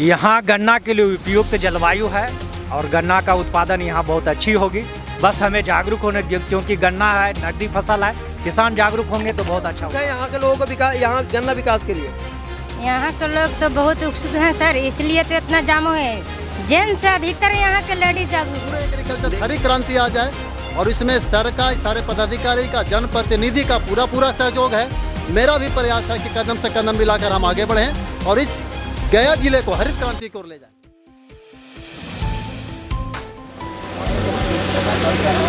यहाँ गन्ना के लिए उपयुक्त जलवायु है और गन्ना का उत्पादन यहाँ बहुत अच्छी होगी। बस हमें जागरूक होने क्योंकि गन्ना है नकदी फ़सल है किसान जागरूक होंगे तो बहुत अच्छा होगा। यहाँ के लोगों को विकास यहाँ गन्ना विकास के लिए? यहाँ के लोग तो बहुत उत्सुक हैं सर इसलिए तो इतना जाम है। जेंट्स से अधिकतर यहाँ के लेडीज़ जागरूक। पूरे एग्रीकल्चर हरी क्रांति आ जाए और इसमें सर का सारे पदाधिकारी का जनप्रतिनिधि का पूरा पूरा सहयोग है। मेरा भी प्रयास है कि कदम से कदम मिलाकर हम आगे बढ़ें और इस गया ज़िले को हरित क्रांति की ओर ले जाए।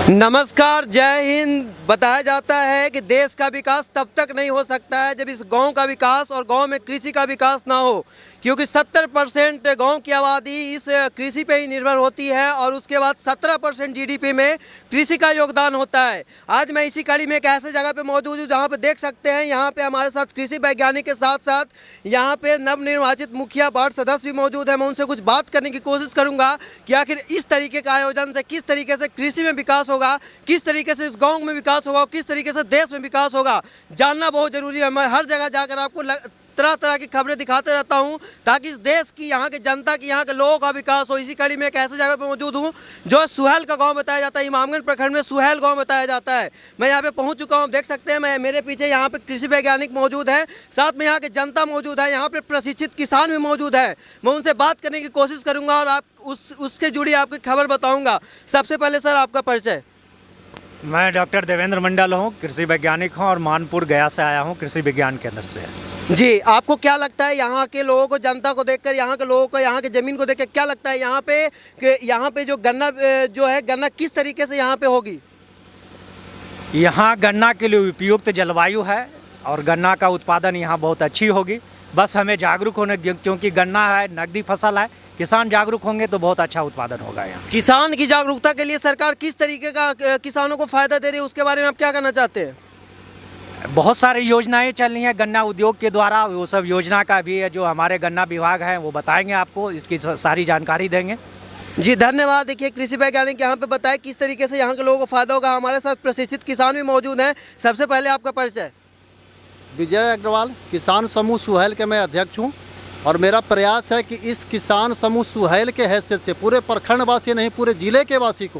नमस्कार जय हिंद। बताया जाता है कि देश का विकास तब तक नहीं हो सकता है जब इस गाँव का विकास और गाँव में कृषि का विकास ना हो। क्योंकि 70 परसेंट गाँव की आबादी इस कृषि पे ही निर्भर होती है और उसके बाद 17 परसेंट जीडीपी में कृषि का योगदान होता है। आज मैं इसी कड़ी में एक ऐसे जगह पे मौजूद हूँ जहाँ पे देख सकते हैं, यहाँ पे हमारे साथ कृषि वैज्ञानिक के साथ साथ यहाँ पे नवनिर्वाचित मुखिया वार्ड सदस्य भी मौजूद है। मैं उनसे कुछ बात करने की कोशिश करूँगा कि आखिर इस तरीके का आयोजन से किस तरीके से कृषि में विकास होगा, किस तरीके से इस गाँव में विकास होगा और किस तरीके से देश में विकास होगा, जानना बहुत ज़रूरी है। मैं हर जगह जाकर आपको लग... तरह तरह की खबरें दिखाते रहता हूँ, ताकि इस देश की यहाँ के जनता, की यहाँ के लोगों का विकास हो। इसी कड़ी में एक ऐसे जगह पर मौजूद हूँ, जो सुहेल का गाँव बताया जाता है। इमामगंज प्रखंड में सुहेल गाँव बताया जाता है। मैं यहाँ पे पहुँच चुका हूँ देख सकते हैं, मैं मेरे पीछे यहाँ पे कृषि वैज्ञानिक मौजूद है, साथ में यहाँ के जनता मौजूद है, यहाँ पे प्रशिक्षित किसान भी मौजूद है। मैं उनसे बात करने की कोशिश करूँगा और आप उस, उसके जुड़ी आपकी खबर बताऊँगा। सबसे पहले सर, आपका परिचय। मैं डॉक्टर देवेंद्र मंडल हूँ कृषि वैज्ञानिक हूँ और मानपुर गया से आया हूँ कृषि विज्ञान केंद्र से। जी आपको क्या लगता है यहाँ के लोगों को जनता को देखकर यहाँ के लोगों को यहाँ के ज़मीन को देखकर क्या लगता है यहाँ पे यहाँ पे जो गन्ना जो है गन्ना किस तरीके से यहाँ पे होगी? यहाँ गन्ना के लिए उपयुक्त जलवायु है और गन्ना का उत्पादन यहाँ बहुत अच्छी होगी। बस हमें जागरूक होने क्योंकि गन्ना है नकदी फ़सल है किसान जागरूक होंगे तो बहुत अच्छा उत्पादन होगा यहाँ। किसान की जागरूकता के लिए सरकार किस तरीके का किसानों को फ़ायदा दे रही है उसके बारे में आप क्या कहना चाहते हैं? बहुत सारी योजनाएँ चल रही हैं गन्ना उद्योग के द्वारा वो सब योजना का भी है जो हमारे गन्ना विभाग है वो बताएँगे आपको इसकी सारी जानकारी देंगे। जी धन्यवाद। देखिए कृषि वैज्ञानिक यहाँ पे बताए किस तरीके से यहाँ के लोगों को फ़ायदा होगा। हमारे साथ प्रशिक्षित किसान भी मौजूद हैं। सबसे पहले आपका परिचय। विजय अग्रवाल किसान समूह सुहेल के मैं अध्यक्ष हूँ और मेरा प्रयास है कि इस किसान समूह सुहेल के हैसियत से पूरे प्रखंडवासी नहीं पूरे ज़िले के वासी को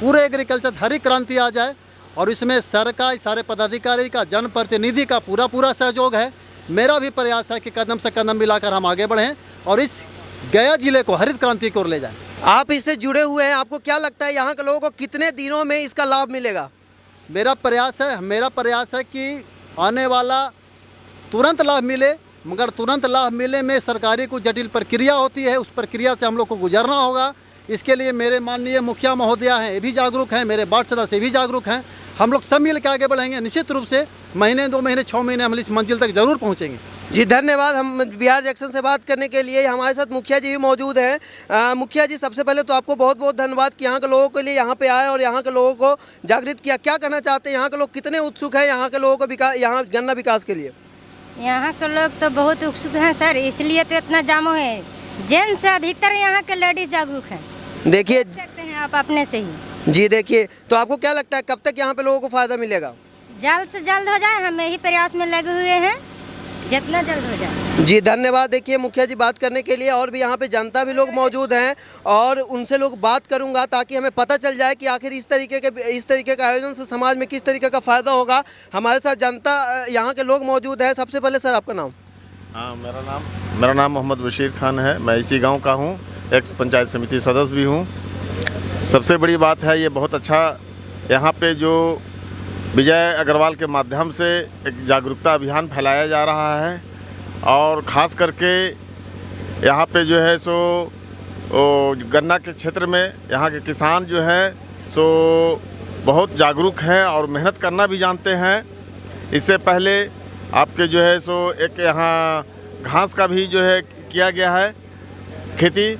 पूरे एग्रीकल्चर हरी क्रांति आ जाए और इसमें सर का सारे पदाधिकारी का जनप्रतिनिधि का पूरा पूरा सहयोग है। मेरा भी प्रयास है कि कदम से कदम मिलाकर हम आगे बढ़ें और इस गया ज़िले को हरित क्रांति की ओर ले जाएँ। आप इससे जुड़े हुए हैं आपको क्या लगता है यहाँ के लोगों को कितने दिनों में इसका लाभ मिलेगा? मेरा प्रयास है मेरा प्रयास है कि आने वाला तुरंत लाभ मिले, मगर तुरंत लाभ मिले में सरकारी को जटिल प्रक्रिया होती है, उस प्रक्रिया से हम लोग को गुजरना होगा। इसके लिए मेरे माननीय मुखिया महोदया हैं, ये भी जागरूक हैं, मेरे वार्ड सदस्य भी जागरूक हैं। हम लोग सब मिल के आगे बढ़ेंगे। निश्चित रूप से महीने, दो महीने छः महीने हम इस मंजिल तक ज़रूर पहुँचेंगे। जी धन्यवाद। हम बिहार जंक्शन से बात करने के लिए हमारे साथ मुखिया जी भी मौजूद हैं। मुखिया जी सबसे पहले तो आपको बहुत बहुत धन्यवाद कि यहाँ के लोगों के लिए यहाँ पे आए और यहाँ के लोगों को जागृत किया। क्या कहना चाहते हैं? यहाँ के लोग कितने उत्सुक हैं यहाँ के लोगों को विकास यहाँ गन्ना विकास के लिए? यहाँ के लोग तो बहुत उत्सुक हैं सर इसलिए तो इतना जामो है। जेंट्स से अधिकतर यहाँ के लेडीज़ जागरूक हैं। देखिए सकते हैं आप अपने से ही। जी देखिए तो आपको क्या लगता है कब तक यहाँ पे लोगों को फ़ायदा मिलेगा? जल्द से जल्द हो जाए हम यही प्रयास में लगे हुए हैं। जितना जल्द हो जाए। जी धन्यवाद। देखिए मुखिया जी बात करने के लिए और भी यहाँ पे जनता भी लोग मौजूद हैं और उनसे लोग बात करूँगा ताकि हमें पता चल जाए कि आखिर इस तरीके के इस तरीके के आयोजन से समाज में किस तरीके का फ़ायदा होगा। हमारे साथ जनता यहाँ के लोग मौजूद हैं। सबसे पहले सर आपका नाम? हाँ मेरा नाम मेरा नाम मोहम्मद बशीर खान है। मैं इसी गाँव का हूँ एक्स पंचायत समिति सदस्य भी हूँ। सबसे बड़ी बात है ये बहुत अच्छा यहाँ पे जो विजय अग्रवाल के माध्यम से एक जागरूकता अभियान फैलाया जा रहा है और ख़ास करके यहाँ पे जो है सो गन्ना के क्षेत्र में यहाँ के किसान जो हैं, सो, बहुत जागरूक हैं और मेहनत करना भी जानते हैं। इससे पहले आपके जो है सो, एक यहाँ घास का भी जो है किया गया है खेती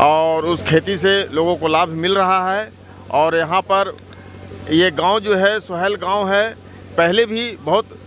और उस खेती से लोगों को लाभ मिल रहा है और यहाँ पर ये गाँव जो है, सुहेल गाँव है, पहले भी बहुत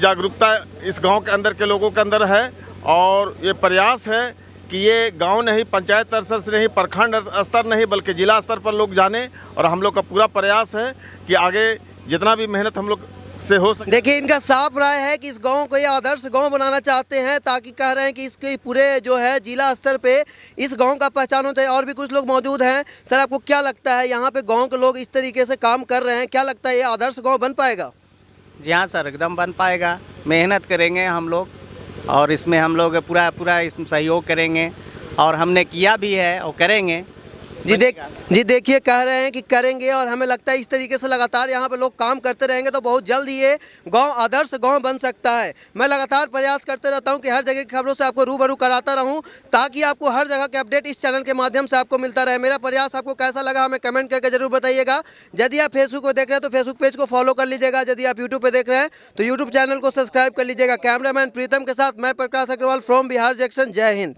जागरूकता इस गाँव के अंदर के लोगों के अंदर है और ये प्रयास है कि ये गाँव नहीं, पंचायत स्तर से नहीं, प्रखंड स्तर नहीं, बल्कि ज़िला स्तर पर लोग जाने और हम लोग का पूरा प्रयास है कि आगे जितना भी मेहनत हम लोग से हो सके। देखिए इनका साफ़ राय है कि इस गाँव को ये आदर्श गाँव बनाना चाहते हैं ताकि कह रहे हैं कि इसके पूरे जो है जिला स्तर पे इस गाँव का पहचान होता है। और भी कुछ लोग मौजूद हैं। सर आपको क्या लगता है यहाँ पे गाँव के लोग इस तरीके से काम कर रहे हैं? क्या लगता है ये आदर्श गाँव बन पाएगा? जी हाँ सर एकदम बन पाएगा। मेहनत करेंगे हम लोग और इसमें हम लोग पूरा पूरा इसमें सहयोग करेंगे और हमने किया भी है और करेंगे। जी देख, जी देखिए, कह रहे हैं कि करेंगे और हमें लगता है इस तरीके से लगातार यहाँ पर लोग काम करते रहेंगे तो बहुत जल्द ये गाँव, आदर्श गाँव बन सकता है। मैं लगातार प्रयास करते रहता हूँ कि हर जगह की खबरों से आपको रूबरू कराता रहूँ ताकि आपको हर जगह के अपडेट इस चैनल के माध्यम से आपको मिलता रहे। मेरा प्रयास आपको कैसा लगा हमें कमेंट करके ज़रूर बताइएगा। यदि आप फेसबुक पर देख रहे हैं तो फेसबुक पेज को फॉलो कर लीजिएगा। यदि आप यूट्यूब पर देख रहे हैं तो यूट्यूब चैनल को सब्सक्राइब कर लीजिएगा। कैमरामैन प्रीतम के साथ मैं प्रकाश अग्रवाल फ्रॉम बिहार जंक्शन जय हिंद।